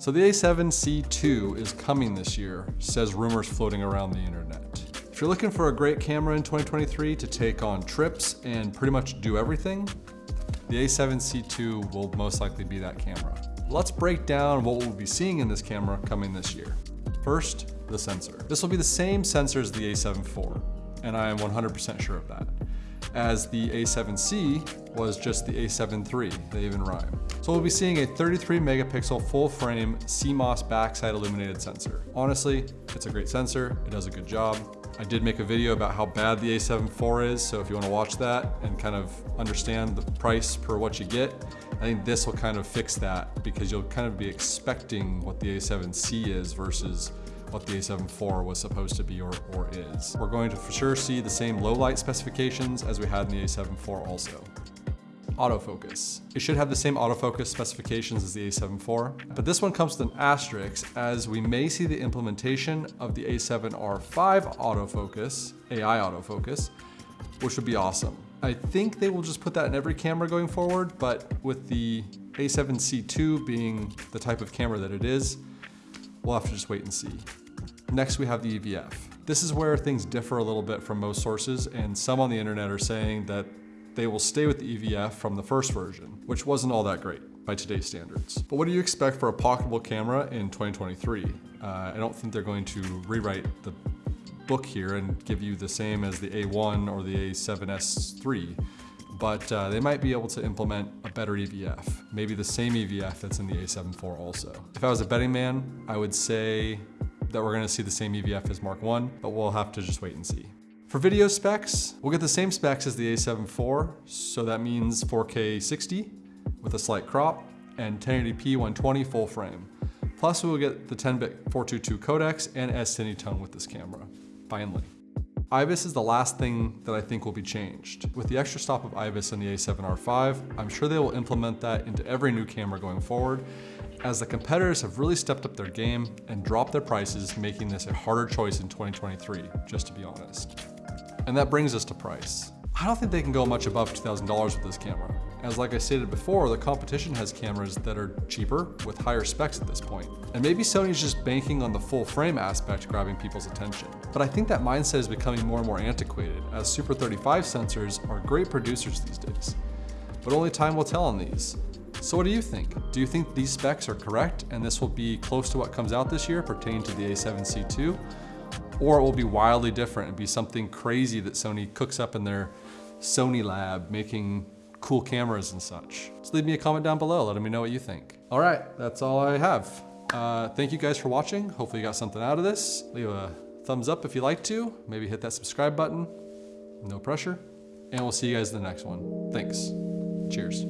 So the A7C2 is coming this year, says rumors floating around the internet. If you're looking for a great camera in 2023 to take on trips and pretty much do everything, the A7C2 will most likely be that camera. Let's break down what we'll be seeing in this camera coming this year. First, the sensor. This will be the same sensor as the a7 IV, and I am 100% sure of that as the A7C was just the A7 III, they even rhyme. So we'll be seeing a 33 megapixel full frame CMOS backside illuminated sensor. Honestly, it's a great sensor, it does a good job. I did make a video about how bad the A7 IV is, so if you wanna watch that and kind of understand the price per what you get, I think this will kind of fix that because you'll kind of be expecting what the A7C is versus what the A7 IV was supposed to be or, or is. We're going to for sure see the same low light specifications as we had in the A7 IV also. Autofocus. It should have the same autofocus specifications as the A7 IV, but this one comes with an asterisk as we may see the implementation of the A7R5 autofocus, AI autofocus, which would be awesome. I think they will just put that in every camera going forward, but with the a7C2 being the type of camera that it is, we'll have to just wait and see. Next, we have the EVF. This is where things differ a little bit from most sources, and some on the internet are saying that they will stay with the EVF from the first version, which wasn't all that great by today's standards. But what do you expect for a pocketable camera in 2023? Uh, I don't think they're going to rewrite the book here and give you the same as the A1 or the A7S III but uh, they might be able to implement a better EVF, maybe the same EVF that's in the A7 IV also. If I was a betting man, I would say that we're gonna see the same EVF as Mark 1, but we'll have to just wait and see. For video specs, we'll get the same specs as the A7 IV, so that means 4K 60 with a slight crop and 1080p 120 full frame. Plus we will get the 10-bit 422 codecs and S-Cinetone with this camera, finally. IBIS is the last thing that I think will be changed. With the extra stop of IBIS in the A7R5, I'm sure they will implement that into every new camera going forward, as the competitors have really stepped up their game and dropped their prices, making this a harder choice in 2023, just to be honest. And that brings us to price. I don't think they can go much above $2,000 with this camera. As like I stated before, the competition has cameras that are cheaper with higher specs at this point. And maybe Sony's just banking on the full frame aspect grabbing people's attention. But I think that mindset is becoming more and more antiquated as Super 35 sensors are great producers these days. But only time will tell on these. So what do you think? Do you think these specs are correct and this will be close to what comes out this year pertaining to the A7C II? Or it will be wildly different and be something crazy that Sony cooks up in their Sony lab making cool cameras and such. So leave me a comment down below, letting me know what you think. All right, that's all I have. Uh, thank you guys for watching. Hopefully you got something out of this. Leave a thumbs up if you like to. Maybe hit that subscribe button. No pressure. And we'll see you guys in the next one. Thanks. Cheers.